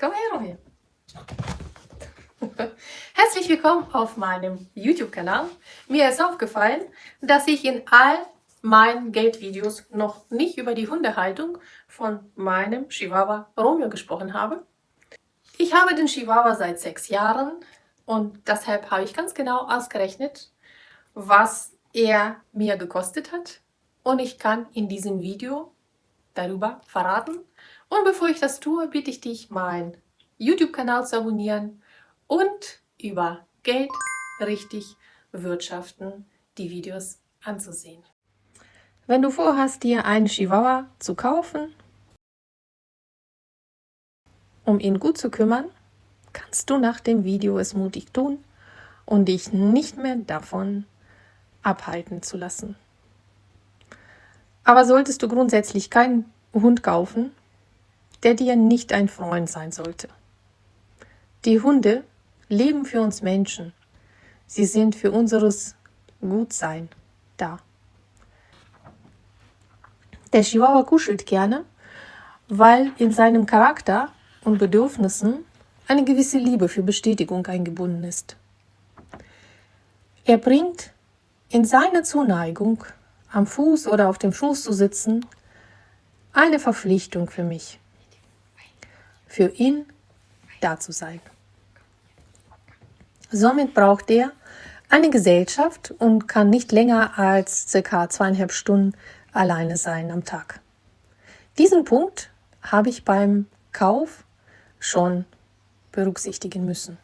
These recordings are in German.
Komm her, Romeo. Herzlich willkommen auf meinem YouTube-Kanal. Mir ist aufgefallen, dass ich in all meinen Geldvideos noch nicht über die Hundehaltung von meinem Chihuahua Romeo gesprochen habe. Ich habe den Chihuahua seit sechs Jahren und deshalb habe ich ganz genau ausgerechnet, was er mir gekostet hat. Und ich kann in diesem Video darüber verraten. Und bevor ich das tue, bitte ich dich, meinen YouTube-Kanal zu abonnieren und über Geld richtig wirtschaften die Videos anzusehen. Wenn du vorhast, dir einen Chihuahua zu kaufen, um ihn gut zu kümmern, kannst du nach dem Video es mutig tun und dich nicht mehr davon abhalten zu lassen. Aber solltest du grundsätzlich keinen Hund kaufen, der dir nicht ein Freund sein sollte. Die Hunde leben für uns Menschen. Sie sind für unseres Gutsein da. Der Chihuahua kuschelt gerne, weil in seinem Charakter und Bedürfnissen eine gewisse Liebe für Bestätigung eingebunden ist. Er bringt in seiner Zuneigung am Fuß oder auf dem Schoß zu sitzen, eine Verpflichtung für mich, für ihn da zu sein. Somit braucht er eine Gesellschaft und kann nicht länger als circa zweieinhalb Stunden alleine sein am Tag. Diesen Punkt habe ich beim Kauf schon berücksichtigen müssen.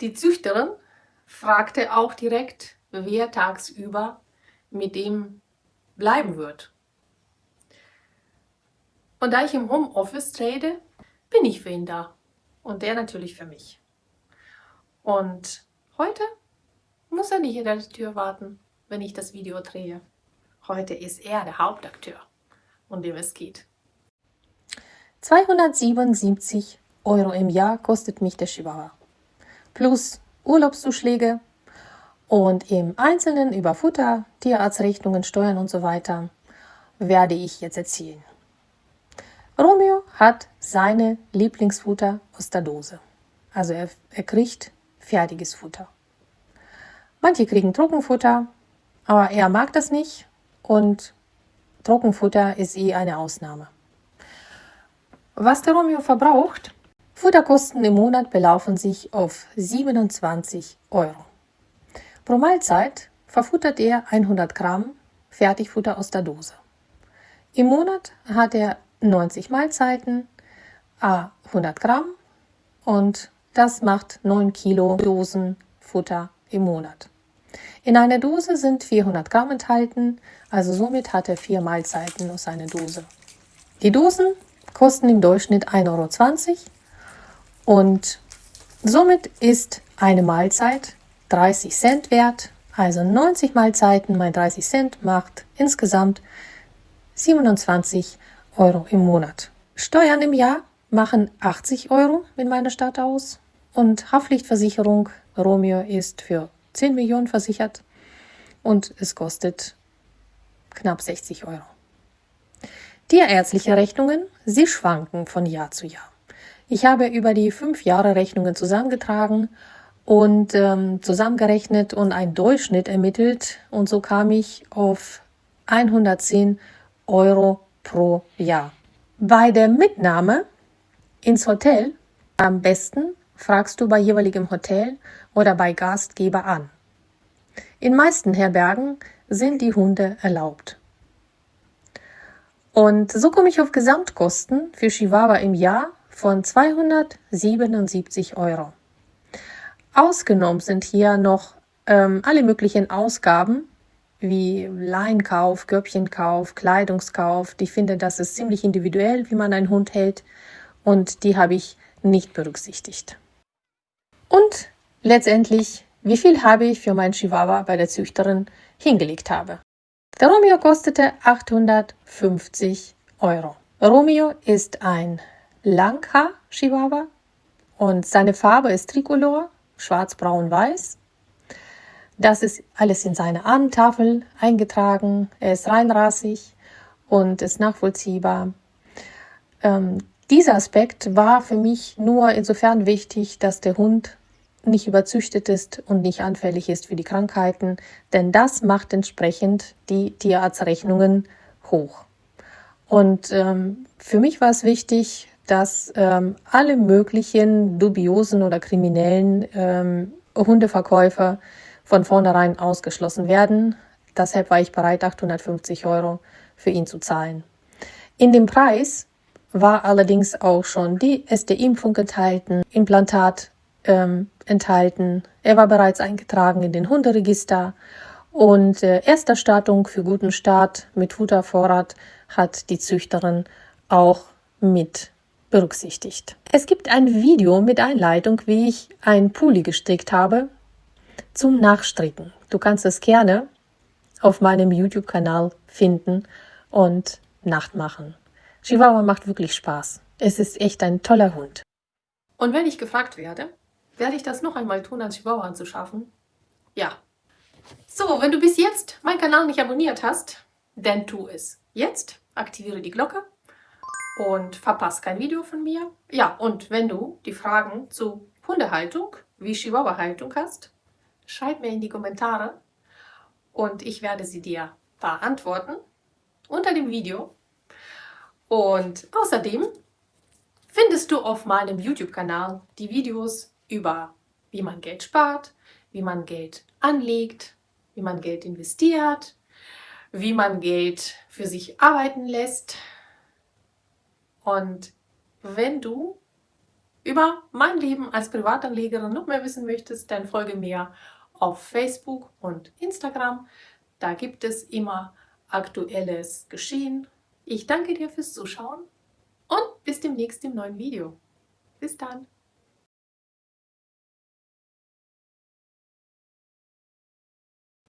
Die Züchterin fragte auch direkt, wer tagsüber mit ihm bleiben wird. Und da ich im Homeoffice trade, bin ich für ihn da. Und der natürlich für mich. Und heute muss er nicht in der Tür warten, wenn ich das Video drehe. Heute ist er der Hauptakteur, um dem es geht. 277 Euro im Jahr kostet mich der Chihuahua. Plus Urlaubszuschläge, und im Einzelnen über Futter, Tierarztrechnungen, Steuern und so weiter werde ich jetzt erzählen. Romeo hat seine Lieblingsfutter aus der Dose. Also er, er kriegt fertiges Futter. Manche kriegen Trockenfutter, aber er mag das nicht und Trockenfutter ist eh eine Ausnahme. Was der Romeo verbraucht, Futterkosten im Monat belaufen sich auf 27 Euro. Pro Mahlzeit verfuttert er 100 Gramm Fertigfutter aus der Dose. Im Monat hat er 90 Mahlzeiten, a 100 Gramm und das macht 9 Kilo Dosen Futter im Monat. In einer Dose sind 400 Gramm enthalten, also somit hat er vier Mahlzeiten aus einer Dose. Die Dosen kosten im Durchschnitt 1,20 Euro und somit ist eine Mahlzeit 30 Cent wert. Also 90 Mahlzeiten mal 30 Cent macht insgesamt 27 Euro im Monat. Steuern im Jahr machen 80 Euro in meiner Stadt aus und Haftpflichtversicherung Romeo ist für 10 Millionen versichert und es kostet knapp 60 Euro. Tierärztliche Rechnungen, sie schwanken von Jahr zu Jahr. Ich habe über die fünf Jahre Rechnungen zusammengetragen und ähm, zusammengerechnet und einen Durchschnitt ermittelt. Und so kam ich auf 110 Euro pro Jahr. Bei der Mitnahme ins Hotel am besten fragst du bei jeweiligem Hotel oder bei Gastgeber an. In meisten Herbergen sind die Hunde erlaubt. Und so komme ich auf Gesamtkosten für Chihuahua im Jahr von 277 Euro. Ausgenommen sind hier noch ähm, alle möglichen Ausgaben wie Leinkauf, Körbchenkauf, Kleidungskauf. Ich finde, das ist ziemlich individuell, wie man einen Hund hält und die habe ich nicht berücksichtigt. Und letztendlich, wie viel habe ich für meinen Chihuahua bei der Züchterin hingelegt habe. Der Romeo kostete 850 Euro. Romeo ist ein Langhaar-Chihuahua und seine Farbe ist Tricolor schwarz, braun, weiß. Das ist alles in seine Ahnentafel eingetragen. Er ist reinrassig und ist nachvollziehbar. Ähm, Dieser Aspekt war für mich nur insofern wichtig, dass der Hund nicht überzüchtet ist und nicht anfällig ist für die Krankheiten, denn das macht entsprechend die Tierarztrechnungen hoch. Und ähm, für mich war es wichtig, dass ähm, alle möglichen dubiosen oder kriminellen ähm, Hundeverkäufer von vornherein ausgeschlossen werden. Deshalb war ich bereit, 850 Euro für ihn zu zahlen. In dem Preis war allerdings auch schon die SD-Impfung enthalten, Implantat ähm, enthalten. Er war bereits eingetragen in den Hunderegister und äh, Ersterstattung für guten Start mit Futtervorrat hat die Züchterin auch mit berücksichtigt. Es gibt ein Video mit Einleitung, wie ich ein Pulli gestrickt habe zum Nachstricken. Du kannst es gerne auf meinem YouTube-Kanal finden und nachmachen. Chihuahua macht wirklich Spaß. Es ist echt ein toller Hund. Und wenn ich gefragt werde, werde ich das noch einmal tun, als Chihuahua anzuschaffen? Ja. So, wenn du bis jetzt meinen Kanal nicht abonniert hast, dann tu es. Jetzt aktiviere die Glocke und verpasst kein Video von mir. Ja, und wenn du die Fragen zu Hundehaltung wie Chihuahua-Haltung hast, schreib mir in die Kommentare und ich werde sie dir beantworten unter dem Video. Und außerdem findest du auf meinem YouTube-Kanal die Videos über wie man Geld spart, wie man Geld anlegt, wie man Geld investiert, wie man Geld für sich arbeiten lässt. Und wenn du über mein Leben als Privatanlegerin noch mehr wissen möchtest, dann folge mir auf Facebook und Instagram. Da gibt es immer aktuelles Geschehen. Ich danke dir fürs Zuschauen und bis demnächst im neuen Video. Bis dann!